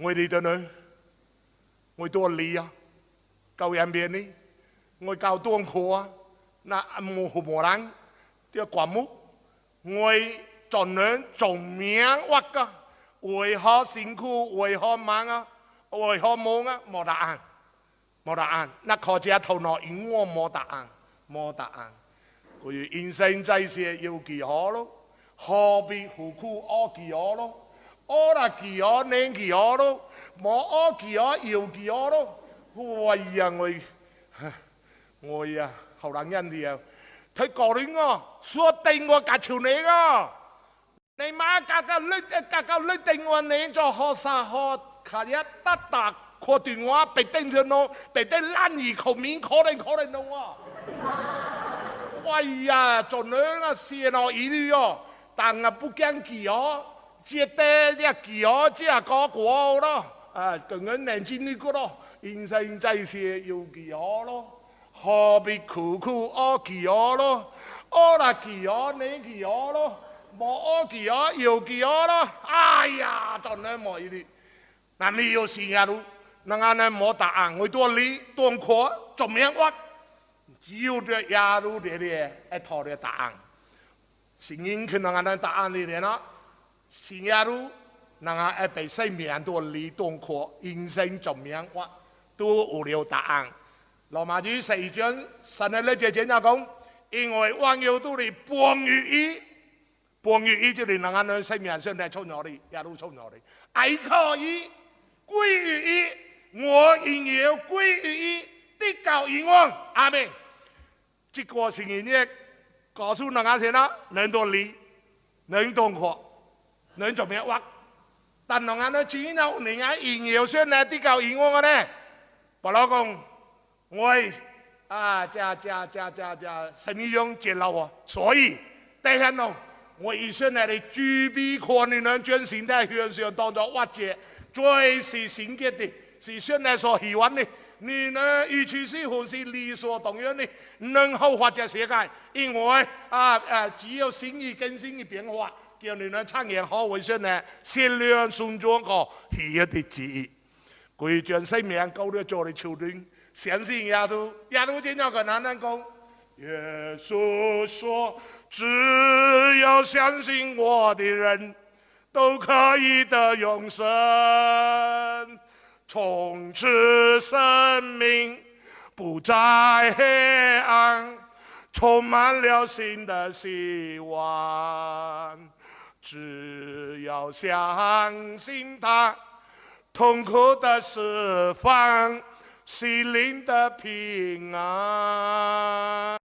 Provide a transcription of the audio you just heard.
ngồi đi tới nơi ngồi tua lì à cầu em biến đi ngồi cầu tuông khổ à. na mù hồ mù răng tia quả múc ngồi chọn nến chọn miếng hoặc cơ ôi ho xin khu ôi ho mang á à. ôi ho mông á à. mò đà ăn mò đà ăn na khó chia thầu nọ ý ngô mò đà ăn mò đà ăn coi như sinh trai xe yêu kỳ họ lo họ bị hồ khu o kỳ họ lo 我了，气哦，哦莫哦，哦我呀，我呀，好难忍的呀，太搞的我，说腾我，搞笑你个，你妈，搞搞你，搞搞你腾我，难做，好啥好。卡呀，打打，可底我，白腾着弄，白腾烂衣，口面，可能可能弄哦。我呀，做年个事哦，一路哦，但我不讲气哦。接的这几何，这下高过我咯！啊，更俺南京的个咯，人生在世，要几何咯？何必苦苦熬几何咯？熬了几何，没几何咯？没几何，有几何咯？哎呀，真乃无语的！那你有时间那能按那答案，我多理多怎么明白。只有这亚路这里一套这答案，是因可能按那答案里边咯。新亚路，南安爱百姓面都离东科、人生、么样？华，都有了答案。罗马主说一句：“神的那节专家讲，因为网友都是半于伊，半于伊就是能安能生命生在创业的，也都创业的。爱可以归于伊，我也要归于伊。得久天长，阿门。”这个是人一告诉人安人了，能多利，人懂货。那你就没挖，但那年那几年，那几年又多些呢？比那以前多呢。老公楼、屋、啊、家家家家家什么用？简陋啊。所以，你看哦，我以前那的住逼苦，你能专心在山上当作挖掘，最是纯洁的，是相对来说喜欢呢。你呢？与其俱乎是理所当然的，能否发展世界？因为啊，啊，只有新意更新的变化，叫你呢产业好卫生呢？先来颂主个喜悦的记意，鬼于生命勾勒个的确定。相信耶稣，耶稣今天和跟能讲。耶稣说，只要相信我的人都可以得永生。从此，生命不再黑暗，充满了新的希望。只要相信它，痛苦的释放，心灵的平安。